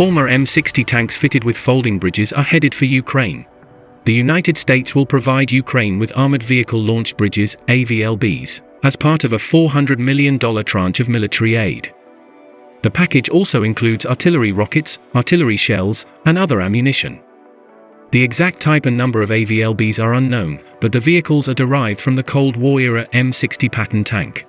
Former M60 tanks fitted with folding bridges are headed for Ukraine. The United States will provide Ukraine with Armored Vehicle Launch Bridges, AVLBs, as part of a $400 million tranche of military aid. The package also includes artillery rockets, artillery shells, and other ammunition. The exact type and number of AVLBs are unknown, but the vehicles are derived from the Cold War era M60 Patton tank.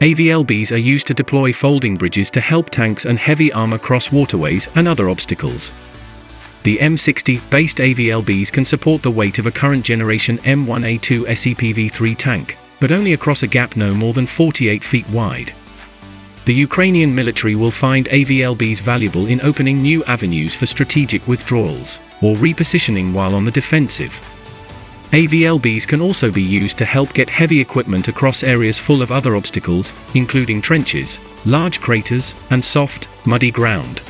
AVLBs are used to deploy folding bridges to help tanks and heavy armor cross waterways and other obstacles. The M60-based AVLBs can support the weight of a current generation M1A2 SEPV3 tank, but only across a gap no more than 48 feet wide. The Ukrainian military will find AVLBs valuable in opening new avenues for strategic withdrawals, or repositioning while on the defensive. AVLBs can also be used to help get heavy equipment across areas full of other obstacles, including trenches, large craters, and soft, muddy ground.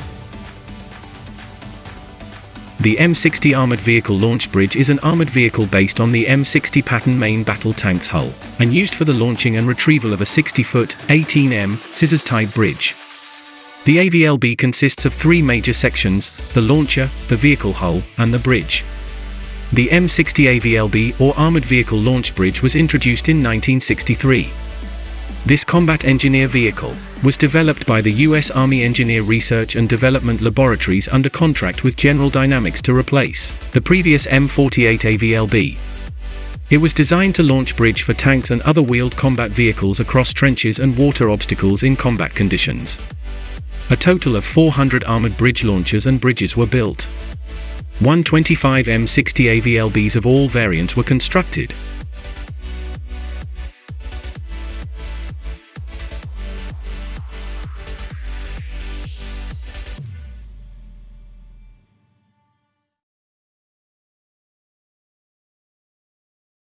The M60 Armored Vehicle Launch Bridge is an armored vehicle based on the M60 Patton main battle tank's hull, and used for the launching and retrieval of a 60-foot, 18M, scissors-tied bridge. The AVLB consists of three major sections, the launcher, the vehicle hull, and the bridge. The M60 AVLB or Armored Vehicle Launch Bridge was introduced in 1963. This combat engineer vehicle was developed by the U.S. Army Engineer Research and Development Laboratories under contract with General Dynamics to replace the previous M48 AVLB. It was designed to launch bridge for tanks and other wheeled combat vehicles across trenches and water obstacles in combat conditions. A total of 400 armored bridge launchers and bridges were built. 125 M60 AVLBs of all variants were constructed,